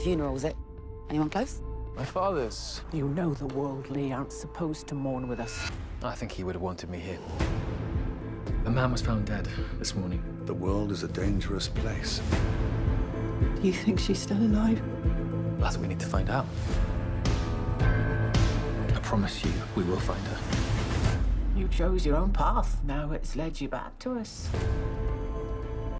Funeral, was it? Anyone close? My father's. You know the worldly aren't supposed to mourn with us. I think he would have wanted me here. A man was found dead this morning. The world is a dangerous place. Do you think she's still alive? That's what we need to find out. I promise you, we will find her. You chose your own path. Now it's led you back to us.